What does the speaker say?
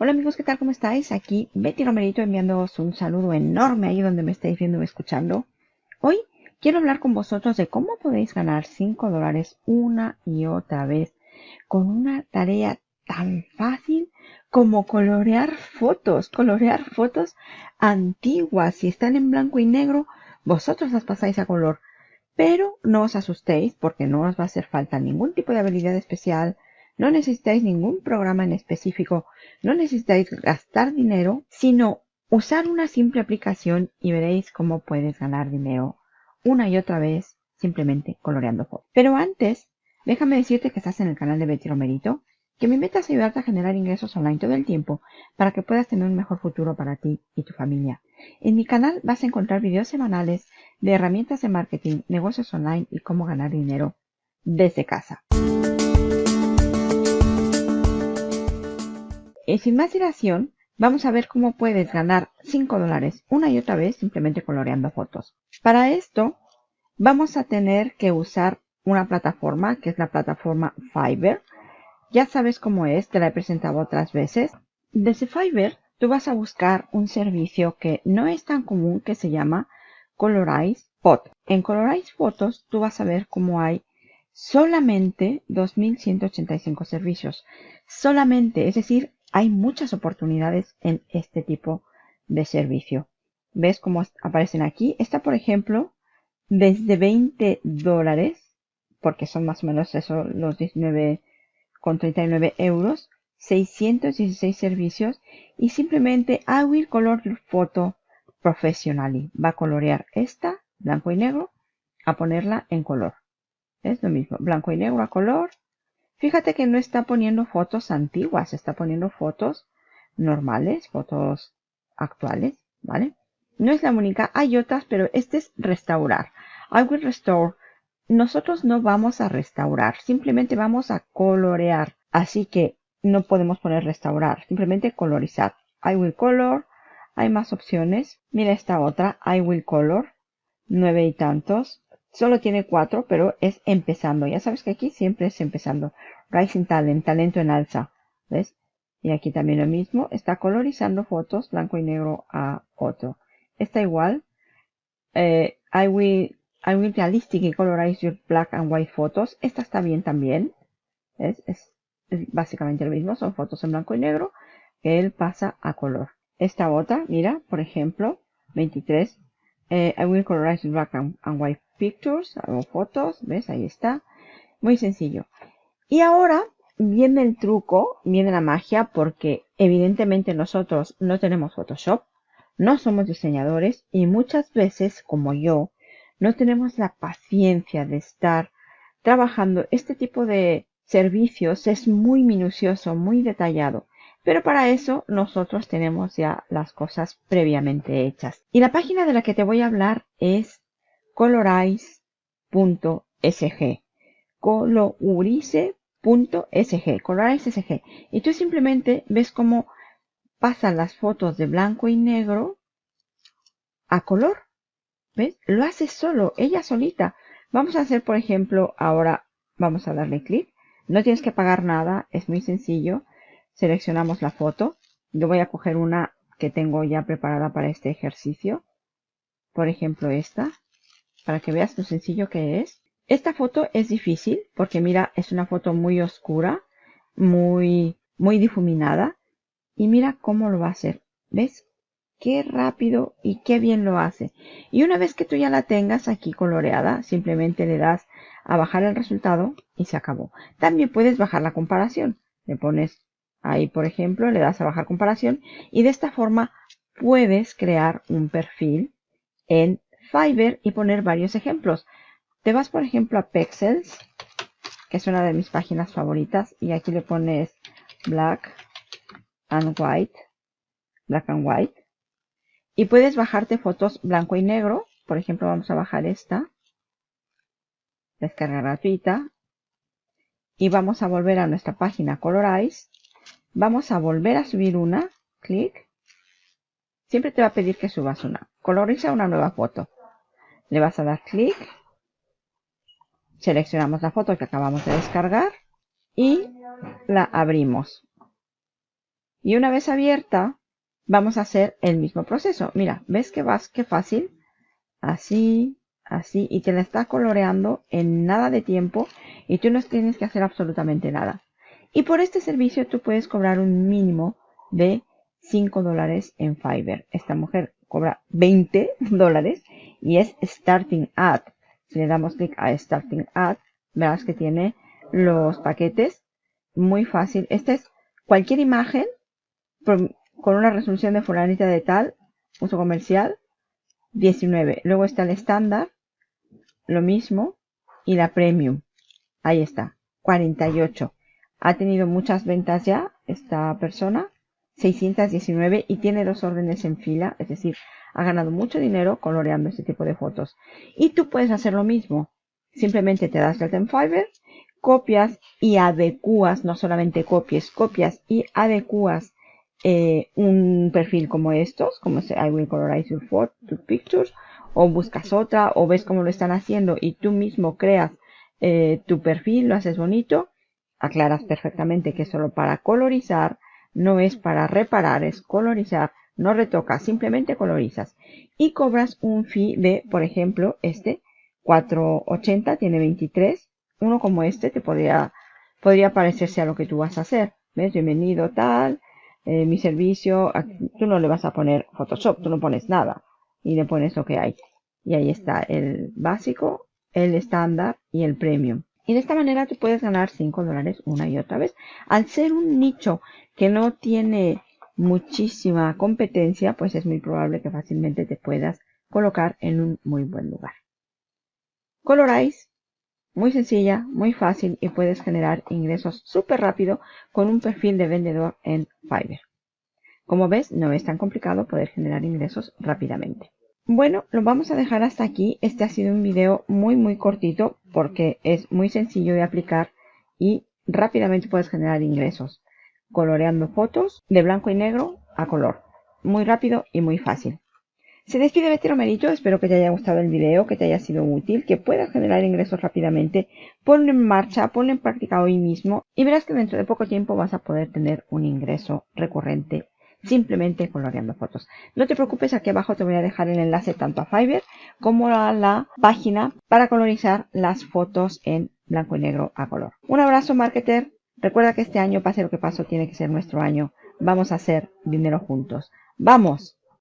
Hola amigos, ¿qué tal? ¿Cómo estáis? Aquí Betty Romerito enviándoos un saludo enorme ahí donde me estáis viendo y escuchando. Hoy quiero hablar con vosotros de cómo podéis ganar 5 dólares una y otra vez con una tarea tan fácil como colorear fotos, colorear fotos antiguas. Si están en blanco y negro, vosotros las pasáis a color. Pero no os asustéis porque no os va a hacer falta ningún tipo de habilidad especial, no necesitáis ningún programa en específico, no necesitáis gastar dinero, sino usar una simple aplicación y veréis cómo puedes ganar dinero una y otra vez simplemente coloreando fotos. Pero antes, déjame decirte que estás en el canal de Betty Romerito, que mi meta es ayudarte a generar ingresos online todo el tiempo para que puedas tener un mejor futuro para ti y tu familia. En mi canal vas a encontrar videos semanales de herramientas de marketing, negocios online y cómo ganar dinero desde casa. Y sin más dilación, vamos a ver cómo puedes ganar 5 dólares una y otra vez simplemente coloreando fotos. Para esto, vamos a tener que usar una plataforma que es la plataforma Fiverr. Ya sabes cómo es, te la he presentado otras veces. Desde Fiverr, tú vas a buscar un servicio que no es tan común que se llama Colorize Photo. En Colorize Photos, tú vas a ver cómo hay solamente 2.185 servicios. Solamente, es decir, hay muchas oportunidades en este tipo de servicio. ¿Ves cómo aparecen aquí? Está, por ejemplo, desde 20 dólares, porque son más o menos eso, los 19,39 euros, 616 servicios y simplemente I will color photo professionally. Va a colorear esta, blanco y negro, a ponerla en color. Es lo mismo, blanco y negro a color, Fíjate que no está poniendo fotos antiguas, está poniendo fotos normales, fotos actuales, ¿vale? No es la única, hay otras, pero este es restaurar. I will restore. Nosotros no vamos a restaurar, simplemente vamos a colorear. Así que no podemos poner restaurar, simplemente colorizar. I will color. Hay más opciones. Mira esta otra, I will color. Nueve y tantos. Solo tiene cuatro, pero es empezando. Ya sabes que aquí siempre es empezando. Rising Talent, talento en alza. ¿Ves? Y aquí también lo mismo. Está colorizando fotos blanco y negro a otro. Está igual. Eh, I will, I will realistic colorize your black and white photos. Esta está bien también. ¿Ves? Es, es básicamente lo mismo. Son fotos en blanco y negro que él pasa a color. Esta otra, mira, por ejemplo, 23. Eh, I will colorize black and, and white pictures, hago fotos, ¿ves? Ahí está. Muy sencillo. Y ahora viene el truco, viene la magia, porque evidentemente nosotros no tenemos Photoshop, no somos diseñadores y muchas veces, como yo, no tenemos la paciencia de estar trabajando este tipo de servicios. Es muy minucioso, muy detallado. Pero para eso nosotros tenemos ya las cosas previamente hechas. Y la página de la que te voy a hablar es colorize.sg. Colorize.sg. Colorize.sg. Y tú simplemente ves cómo pasan las fotos de blanco y negro a color. ¿Ves? Lo hace solo, ella solita. Vamos a hacer, por ejemplo, ahora vamos a darle clic. No tienes que pagar nada, es muy sencillo. Seleccionamos la foto. Yo voy a coger una que tengo ya preparada para este ejercicio. Por ejemplo, esta para que veas lo sencillo que es. Esta foto es difícil porque mira, es una foto muy oscura, muy, muy difuminada. Y mira cómo lo va a hacer. ¿Ves? Qué rápido y qué bien lo hace. Y una vez que tú ya la tengas aquí coloreada, simplemente le das a bajar el resultado y se acabó. También puedes bajar la comparación. Le pones ahí, por ejemplo, le das a bajar comparación y de esta forma puedes crear un perfil en Fiverr y poner varios ejemplos. Te vas, por ejemplo, a Pexels, que es una de mis páginas favoritas, y aquí le pones Black and White, Black and White, y puedes bajarte fotos blanco y negro. Por ejemplo, vamos a bajar esta, descarga gratuita, y vamos a volver a nuestra página Colorize. Vamos a volver a subir una, clic. Siempre te va a pedir que subas una. Coloriza una nueva foto. Le vas a dar clic. Seleccionamos la foto que acabamos de descargar y la abrimos. Y una vez abierta, vamos a hacer el mismo proceso. Mira, ¿ves que vas? Qué fácil. Así, así. Y te la está coloreando en nada de tiempo. Y tú no tienes que hacer absolutamente nada. Y por este servicio tú puedes cobrar un mínimo de 5 dólares en Fiverr. Esta mujer cobra 20 dólares y es Starting Ad. Si le damos clic a Starting Ad, verás que tiene los paquetes muy fácil. Este es cualquier imagen con una resolución de fulanita de tal, uso comercial, 19. Luego está el estándar, lo mismo, y la premium. Ahí está, 48. Ha tenido muchas ventas ya esta persona, 619, y tiene dos órdenes en fila, es decir, ha ganado mucho dinero coloreando este tipo de fotos. Y tú puedes hacer lo mismo. Simplemente te das el en Fiverr, copias y adecuas, no solamente copies, copias y adecuas eh, un perfil como estos, como se I will colorize your, photo, pictures, o buscas otra, o ves cómo lo están haciendo y tú mismo creas eh, tu perfil, lo haces bonito, aclaras perfectamente que es solo para colorizar, no es para reparar, es colorizar, no retocas, simplemente colorizas y cobras un fee de, por ejemplo, este 480 tiene 23, uno como este te podría podría parecerse a lo que tú vas a hacer, ¿ves? Bienvenido tal, eh, mi servicio, tú no le vas a poner Photoshop, tú no pones nada y le pones lo que hay. Y ahí está el básico, el estándar y el premium. Y de esta manera tú puedes ganar 5 dólares una y otra vez. Al ser un nicho que no tiene muchísima competencia, pues es muy probable que fácilmente te puedas colocar en un muy buen lugar. Colorize muy sencilla, muy fácil y puedes generar ingresos súper rápido con un perfil de vendedor en Fiverr. Como ves, no es tan complicado poder generar ingresos rápidamente. Bueno, lo vamos a dejar hasta aquí. Este ha sido un video muy muy cortito porque es muy sencillo de aplicar y rápidamente puedes generar ingresos coloreando fotos de blanco y negro a color. Muy rápido y muy fácil. Se despide Betty Romerito, espero que te haya gustado el video, que te haya sido útil, que puedas generar ingresos rápidamente. Ponlo en marcha, ponlo en práctica hoy mismo y verás que dentro de poco tiempo vas a poder tener un ingreso recurrente simplemente coloreando fotos. No te preocupes, aquí abajo te voy a dejar el enlace tanto a Fiverr como a la página para colorizar las fotos en blanco y negro a color. Un abrazo marketer, recuerda que este año, pase lo que pase, tiene que ser nuestro año. Vamos a hacer dinero juntos. ¡Vamos!